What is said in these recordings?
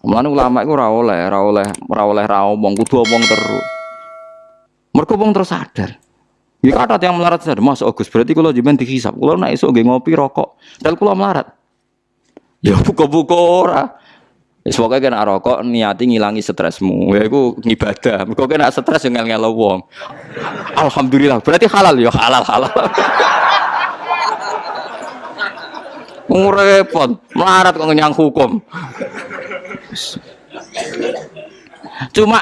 Mulane ulama iku ora oleh, ora oleh, ora oleh ra omong, kudu omong terus. Mergo wong terus sadar. Ya kata yang melarat sadar, Mas Agus berarti kalau jiban dihisap, kalau nak esok nggih ngopi rokok, dan kalau melarat. Ya buka-buka ora. Wis pokoke kena rokok niati ngilangi stresmu. Ya iku ngibadah. Mergo kena stres yo ngel-ngelo wong. Alhamdulillah, berarti halal ya halal halal. Ngurepot, melarat kok nyang hukum. Cuma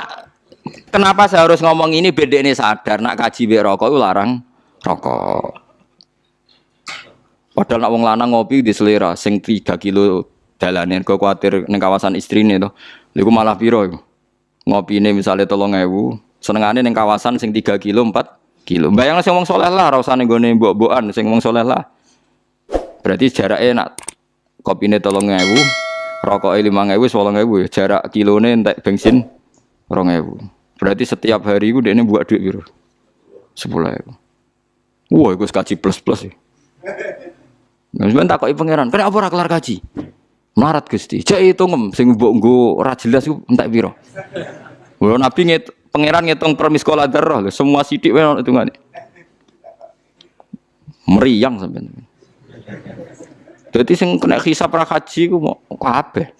kenapa saya harus ngomong ini beda ini sadar nak kaji be rokok itu larang rokok. Padahal nak wong lanang ngopi di selera sing 3 kilo dalanin kok kuatir ning kawasan istrine to. Niku malah piro iku? Ini misalnya tolong ewu, senengane ning kawasan sing 3 kilo 4 kilo. Bayang sing wong soleh lah, ora usah ning gone mbok-mbokan sing wong soleh lah. Berarti jaraknya kopi ini tolong ewu, rokok lima ewu, sepuluh ewu, jarak kilone entek bensin rong ewu. Berarti setiap hari itu ini buat duit biru sepuluh ewu. Wah, itu kaji plus plus ya. Nah, sebenarnya tak kok pangeran, kenapa ora kelar kaji? Melarat gusti, cek itu ngem, sing mbok nggo ora jelas itu entek piro. Wah, nabi ngit, pangeran ngitung per miskola darah, semua sidik wae hitungane. Meriang sampean. Jadi sing kena hisap ra haji ku mau kabeh.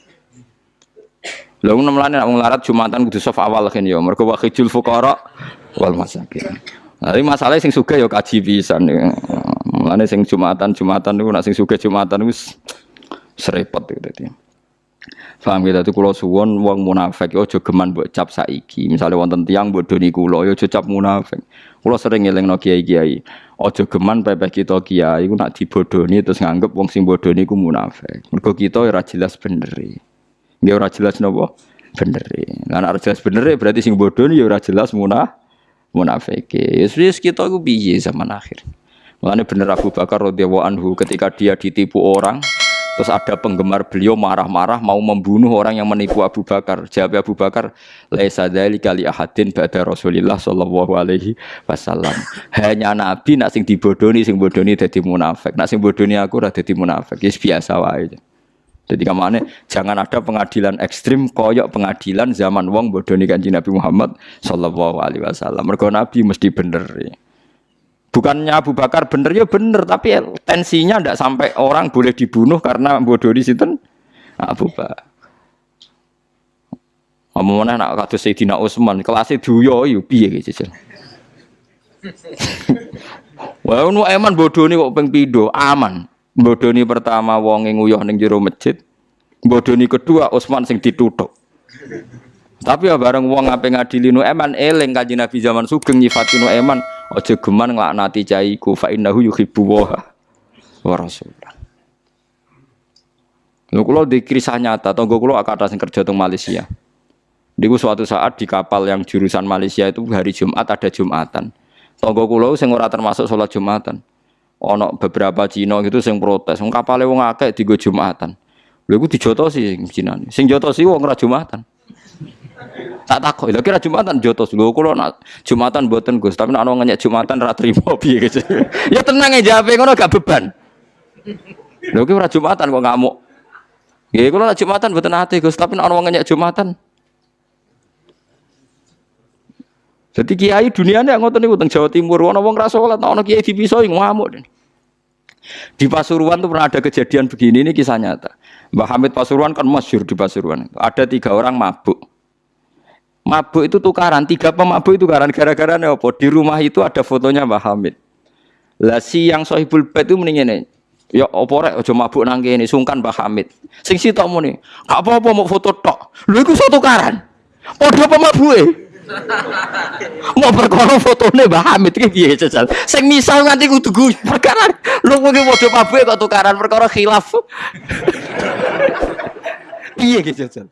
Lha ngono mlane nek wong larat Jumatan kudu saf awal kan ya. Mergo wa khijul fuqara wal masakin. Nah, masalahnya sing sugih ya kaji pisan. Mulane sing Jumatan Jumatan niku nek sing sugih Jumatan wis serepot gitu dadi. Paham gitu, itu kalau suwon wong munafik, yo aja geman buat cap saiki. Misalnya wonten tiang buat doni kulo, yo aja cap munafik. Kulo sering ngeling no kiai kiai. Ojo geman pepeh kita kiai, ku nak dibodoni terus nganggep wong sing bodoni ku munafik. Mergo kita ora jelas bener. Dia ora jelas nopo bener. Lah ora jelas bener berarti sing bodoni ya ora jelas munah munafik. Yes, yes kita ku zaman akhir. Mulane bener Abu Bakar radhiyallahu anhu ketika dia ditipu orang, Terus ada penggemar beliau marah-marah mau membunuh orang yang menipu Abu Bakar. Jawab Abu Bakar, "Laisa dzalika li ahadin ba'da Rasulillah sallallahu alaihi wasallam." Hanya nabi nak sing dibodoni sing bodoni dadi munafik. Nak sing bodoni aku ora dadi munafik. Biasa wae. Jadi ke mana? Jangan ada pengadilan ekstrim koyok pengadilan zaman wong bodoni kanji Nabi Muhammad sallallahu alaihi wasallam. Mergo nabi mesti bener. Ya. Bukannya Abu Bakar bener ya bener, tapi tensinya ndak sampai orang boleh dibunuh karena bodoh di situ. Abu Bakar. Ngomong nak kados Sayyidina Utsman, kelasnya duyo yo piye gitu. Wah, nu eman bodoh nih kok ping pido, aman. Bodoh nih pertama wong yang nguyuh ning jero masjid. Bodoh nih kedua Utsman sing ditutup. Tapi ya bareng wong ngape ngadili nu eman eling kanjeng Nabi zaman sugeng nyifati nu eman aja geman nglaknati caiku fa innahu yuhibbu wa wa rasulullah. Lho kula di kisah nyata tonggo kula akad sing kerja teng Malaysia. Niku suatu saat di kapal yang jurusan Malaysia itu hari Jumat ada Jumatan. Tonggo kula sing ora termasuk sholat Jumatan. Ono beberapa Cina gitu sing protes, wong kapale wong akeh digo Jumatan. Lha iku dijotosi sing Cina. Sing jotosi wong ora Jumatan. Tak takut, lha kira Jumatan jotos lho kula nak Jumatan mboten Gus, tapi nek ana Jumatan ra trimo gitu. ya tenang ya jawabe ngono gak beban. Lho ki ora Jumatan kok ngamuk. Nggih kula nak Jumatan mboten ate Gus, tapi nek ana Jumatan Jadi kiai dunia ini ngotot nih teng Jawa Timur, ono wong rasa sholat, ono kiai dipisoi ngamuk. Di Pasuruan tuh pernah ada kejadian begini, ini kisah nyata. Mbah Hamid Pasuruan kan masyur di Pasuruan. Ada tiga orang mabuk. Mabuk itu tukaran, tiga pemabuk itu tukaran gara-gara apa? Di rumah itu ada fotonya Mbah Hamid. Lah si yang sohibul bait itu mendingin Ya apa rek aja mabuk nang kene sungkan Mbah Hamid. Sing sitok muni, gak apa-apa mau foto tok. Lho iku foto tukaran. Padha pemabuke. Mau perkara fotone Mbah Hamid iki piye jajal. Sing misal nganti kudu perkara lho kuwi padha mabuke kok tukaran perkara khilaf. Piye iki jajal.